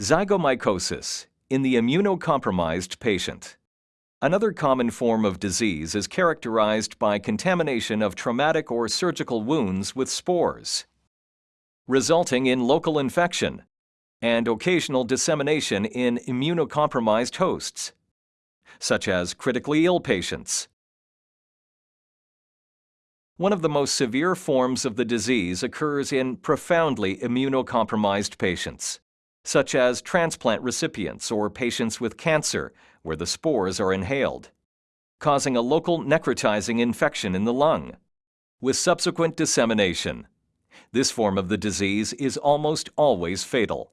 Zygomycosis in the immunocompromised patient. Another common form of disease is characterized by contamination of traumatic or surgical wounds with spores, resulting in local infection and occasional dissemination in immunocompromised hosts, such as critically ill patients. One of the most severe forms of the disease occurs in profoundly immunocompromised patients, such as transplant recipients or patients with cancer where the spores are inhaled, causing a local necrotizing infection in the lung, with subsequent dissemination. This form of the disease is almost always fatal.